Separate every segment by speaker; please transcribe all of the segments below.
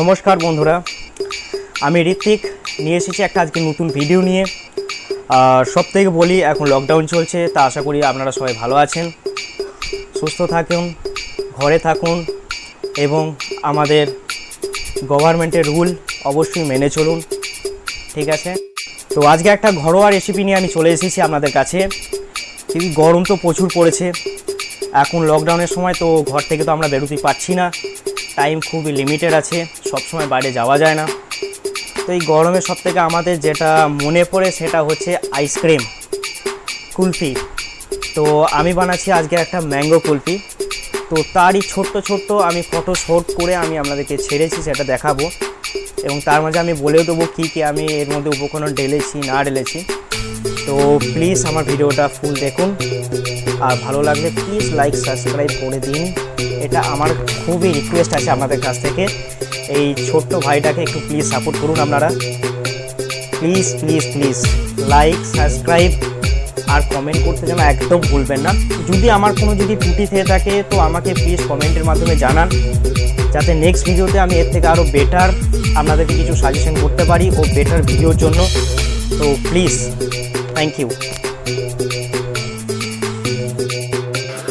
Speaker 1: নমস্কার বন্ধুরা, আমি ঋত্বিক। নিয়ে এসেছি একটা আজকে নতুন ভিডিও নিয়ে। আর সব থেকে বলি, এখন লকডাউন চলছে, তা আশা করি আপনারা সবাই ভালো আছেন। সুস্থ থাকুন, ঘরে থাকুন, এবং আমাদের গভর্নমেন্টের রুল অবশ্যই মেনে চলুন। ঠিক আছে? তো আজকে একটা ঘরোয়া রেসিপি নিয়ে আমি চলে এসেছি আপনাদের কাছে। গরম তো প্রচুর পড়েছে। এখন লকডাউনের সময় তো ঘর থেকে তো আমরা বেরোতে পারছি না। টাইম খুবই লিমিটেড আছে সব সময় বাইরে যাওয়া যায় না। তো এই গরমে সব থেকে আমাদের যেটা মনে পড়ে সেটা হচ্ছে আইসক্রিম কুলফি। তো আমি বানাচ্ছি আজকে একটা ম্যাঙ্গো কুলফি। তো তারই ছোট্ট ছোট্ট আমি ফটো শট করে আমি আপনাদেরকে ছেড়েছি, সেটা দেখাবো। এবং তার মাঝে আমি বলেও দেবো কী কী আমি এর মধ্যে উপকরণ ঢেলেছি, না ঢেলেছি। তো প্লিজ আমার ভিডিওটা ফুল দেখুন। আর ভালো লাগলে প্লিজ লাইক সাবস্ক্রাইব করে দিন। এটা আমার খুবই রিকোয়েস্ট আছে আপনাদের কাছ থেকে। এই ছোট্ট ভাইটাকে একটু প্লিজ সাপোর্ট করুন আপনারা। Please please please like subscribe R comment করতে যেন একদম ভুলবেন না। যদি আমার কোনো যদি ত্রুটি থেকে থাকে, তো আমাকে প্লিজ কমেন্টের মাধ্যমে জানান। যাতে নেক্সট ভিডিওতে আমি এর থেকে আরও বেটার আপনাদেরকে কিছু সাজেশন করতে পারি ও বেটার ভিডিওর জন্য। তো প্লিজ থ্যাংক ইউ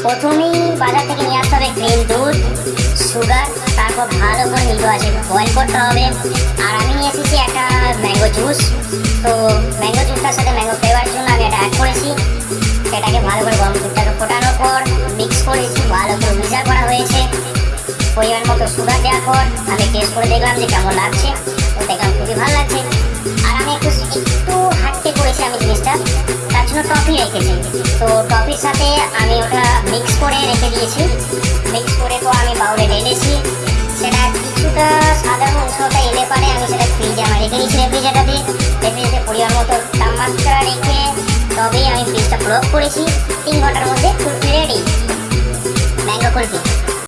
Speaker 2: প্রথমেই বাজার থেকে নিয়ে আসতে হবে ক্রিম দুধ সুগার তারপর ভালো করে নিতে আছে বয়েল করতে হবে। আর আমি নিয়ে এসেছি একটা ম্যাঙ্গো জুস তো ম্যাঙ্গো জুসটার সাথে ম্যাঙ্গো ফ্লেভারের জন্য আমি এটা অ্যাড করেছি। সেটাকে ভালো করে গরম দুধটাকে ফোটানোর পর মিক্স করেছি ভালো করে মিক্সার করা হয়েছে। পরিমাণ মতো সুগার দেওয়ার পর আমি টেস্ট করে দেখলাম যে কেমন লাগছে। তো দেখলাম খুবই ভালো লাগছে। আর আমি একটু একটু টফি রেখেছি তো টফির সাথে আমি ওটা মিক্স করে রেখে দিয়েছি। মিক্স করে তো আমি বাউলে ঢেলেছি। সেটা কিছুটা সাদা অংশটা এনে পারে আমি সেটা ফ্রিজে আমার রেখে দিয়েছি রেফ্রিজারেটাতে রেফ্রিজারেটে পরিমাণ মতো তাপমাত্রা রেখে তবেই আমি ফ্রিজটা ক্লোজ করেছি। তিন ঘণ্টার মধ্যে ফুলফি রেডি ম্যাঙ্গো কুলফি।